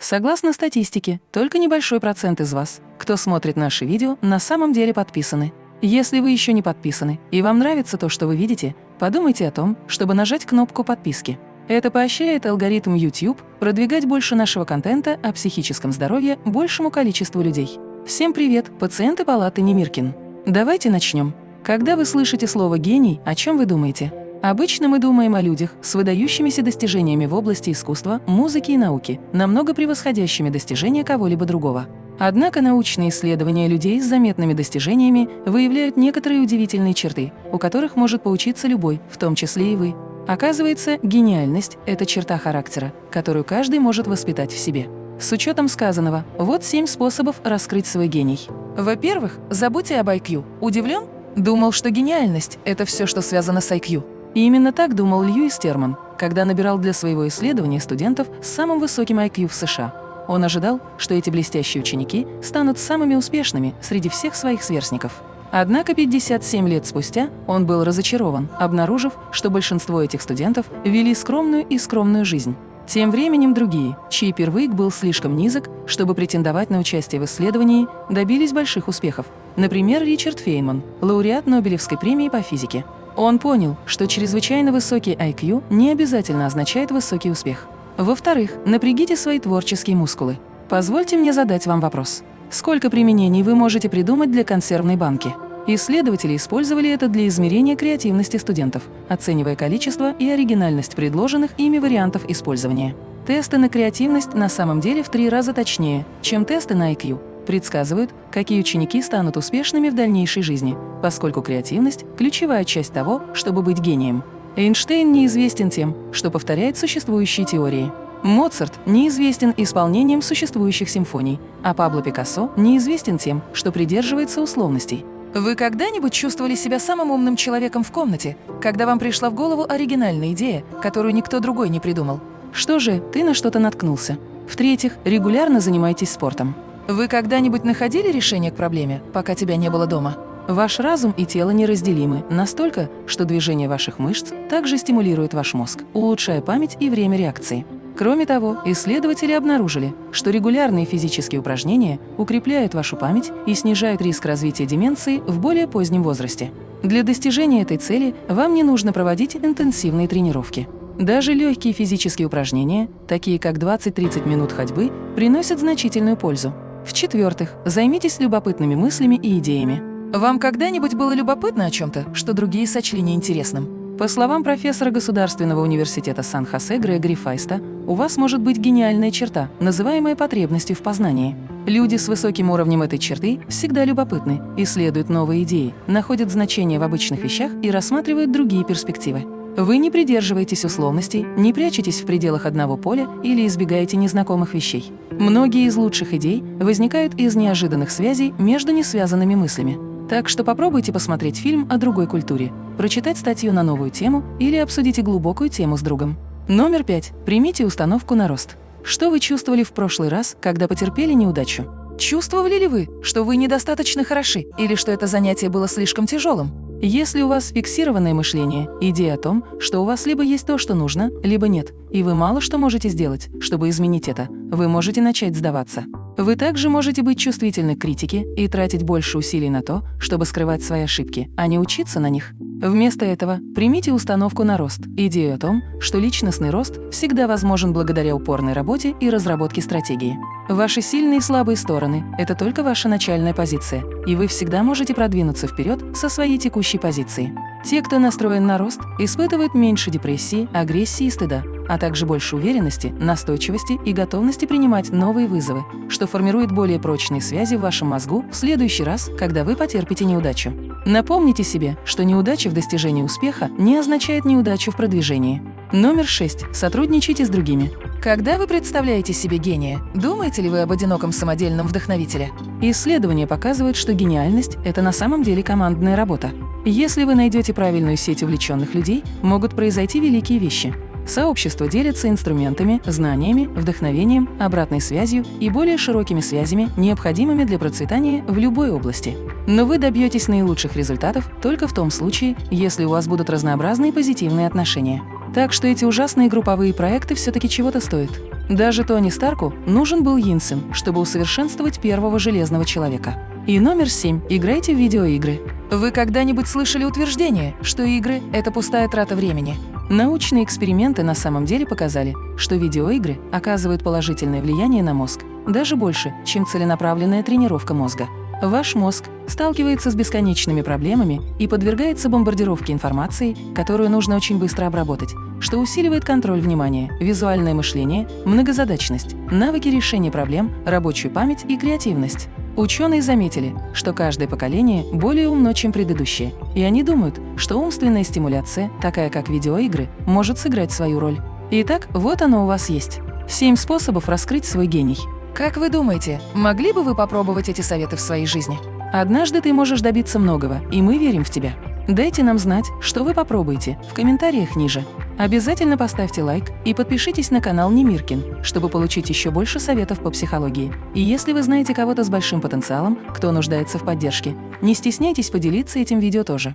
Согласно статистике, только небольшой процент из вас, кто смотрит наши видео, на самом деле подписаны. Если вы еще не подписаны и вам нравится то, что вы видите, подумайте о том, чтобы нажать кнопку подписки. Это поощряет алгоритм YouTube продвигать больше нашего контента о психическом здоровье большему количеству людей. Всем привет, пациенты палаты Немиркин. Давайте начнем. Когда вы слышите слово «гений», о чем вы думаете? Обычно мы думаем о людях с выдающимися достижениями в области искусства, музыки и науки, намного превосходящими достижения кого-либо другого. Однако научные исследования людей с заметными достижениями выявляют некоторые удивительные черты, у которых может поучиться любой, в том числе и вы. Оказывается, гениальность – это черта характера, которую каждый может воспитать в себе. С учетом сказанного, вот семь способов раскрыть свой гений. Во-первых, забудьте об IQ. Удивлен? Думал, что гениальность – это все, что связано с IQ. И именно так думал Льюис Терман, когда набирал для своего исследования студентов с самым высоким IQ в США. Он ожидал, что эти блестящие ученики станут самыми успешными среди всех своих сверстников. Однако 57 лет спустя он был разочарован, обнаружив, что большинство этих студентов вели скромную и скромную жизнь. Тем временем другие, чей первык был слишком низок, чтобы претендовать на участие в исследовании, добились больших успехов. Например, Ричард Фейнман, лауреат Нобелевской премии по физике. Он понял, что чрезвычайно высокий IQ не обязательно означает высокий успех. Во-вторых, напрягите свои творческие мускулы. Позвольте мне задать вам вопрос. Сколько применений вы можете придумать для консервной банки? Исследователи использовали это для измерения креативности студентов, оценивая количество и оригинальность предложенных ими вариантов использования. Тесты на креативность на самом деле в три раза точнее, чем тесты на IQ, предсказывают, какие ученики станут успешными в дальнейшей жизни, поскольку креативность – ключевая часть того, чтобы быть гением. Эйнштейн неизвестен тем, что повторяет существующие теории. Моцарт неизвестен исполнением существующих симфоний, а Пабло Пикассо неизвестен тем, что придерживается условностей. Вы когда-нибудь чувствовали себя самым умным человеком в комнате, когда вам пришла в голову оригинальная идея, которую никто другой не придумал? Что же, ты на что-то наткнулся. В-третьих, регулярно занимайтесь спортом. Вы когда-нибудь находили решение к проблеме, пока тебя не было дома? Ваш разум и тело неразделимы настолько, что движение ваших мышц также стимулирует ваш мозг, улучшая память и время реакции. Кроме того, исследователи обнаружили, что регулярные физические упражнения укрепляют вашу память и снижают риск развития деменции в более позднем возрасте. Для достижения этой цели вам не нужно проводить интенсивные тренировки. Даже легкие физические упражнения, такие как 20-30 минут ходьбы, приносят значительную пользу. В-четвертых, займитесь любопытными мыслями и идеями. Вам когда-нибудь было любопытно о чем-то, что другие сочли неинтересным? По словам профессора Государственного университета Сан-Хосе Грегори Файста, у вас может быть гениальная черта, называемая потребностью в познании. Люди с высоким уровнем этой черты всегда любопытны, исследуют новые идеи, находят значение в обычных вещах и рассматривают другие перспективы. Вы не придерживаетесь условностей, не прячетесь в пределах одного поля или избегаете незнакомых вещей. Многие из лучших идей возникают из неожиданных связей между несвязанными мыслями. Так что попробуйте посмотреть фильм о другой культуре, прочитать статью на новую тему или обсудите глубокую тему с другом. Номер пять. Примите установку на рост. Что вы чувствовали в прошлый раз, когда потерпели неудачу? Чувствовали ли вы, что вы недостаточно хороши или что это занятие было слишком тяжелым? Если у вас фиксированное мышление, идея о том, что у вас либо есть то, что нужно, либо нет, и вы мало что можете сделать, чтобы изменить это, вы можете начать сдаваться. Вы также можете быть чувствительны к критике и тратить больше усилий на то, чтобы скрывать свои ошибки, а не учиться на них. Вместо этого примите установку на рост, идею о том, что личностный рост всегда возможен благодаря упорной работе и разработке стратегии. Ваши сильные и слабые стороны – это только ваша начальная позиция, и вы всегда можете продвинуться вперед со своей текущей позиции. Те, кто настроен на рост, испытывают меньше депрессии, агрессии и стыда, а также больше уверенности, настойчивости и готовности принимать новые вызовы, что формирует более прочные связи в вашем мозгу в следующий раз, когда вы потерпите неудачу. Напомните себе, что неудача в достижении успеха не означает неудачу в продвижении. Номер 6. Сотрудничайте с другими. Когда вы представляете себе гения, думаете ли вы об одиноком самодельном вдохновителе? Исследования показывают, что гениальность – это на самом деле командная работа. Если вы найдете правильную сеть увлеченных людей, могут произойти великие вещи. Сообщество делится инструментами, знаниями, вдохновением, обратной связью и более широкими связями, необходимыми для процветания в любой области. Но вы добьетесь наилучших результатов только в том случае, если у вас будут разнообразные позитивные отношения. Так что эти ужасные групповые проекты все-таки чего-то стоят. Даже Тони Старку нужен был Йинсен, чтобы усовершенствовать первого Железного Человека. И номер семь. Играйте в видеоигры. Вы когда-нибудь слышали утверждение, что игры – это пустая трата времени? Научные эксперименты на самом деле показали, что видеоигры оказывают положительное влияние на мозг, даже больше, чем целенаправленная тренировка мозга. Ваш мозг сталкивается с бесконечными проблемами и подвергается бомбардировке информации, которую нужно очень быстро обработать, что усиливает контроль внимания, визуальное мышление, многозадачность, навыки решения проблем, рабочую память и креативность. Ученые заметили, что каждое поколение более умно, чем предыдущее, и они думают, что умственная стимуляция, такая как видеоигры, может сыграть свою роль. Итак, вот оно у вас есть. Семь способов раскрыть свой гений. Как вы думаете, могли бы вы попробовать эти советы в своей жизни? Однажды ты можешь добиться многого, и мы верим в тебя. Дайте нам знать, что вы попробуете, в комментариях ниже. Обязательно поставьте лайк и подпишитесь на канал Немиркин, чтобы получить еще больше советов по психологии. И если вы знаете кого-то с большим потенциалом, кто нуждается в поддержке, не стесняйтесь поделиться этим видео тоже.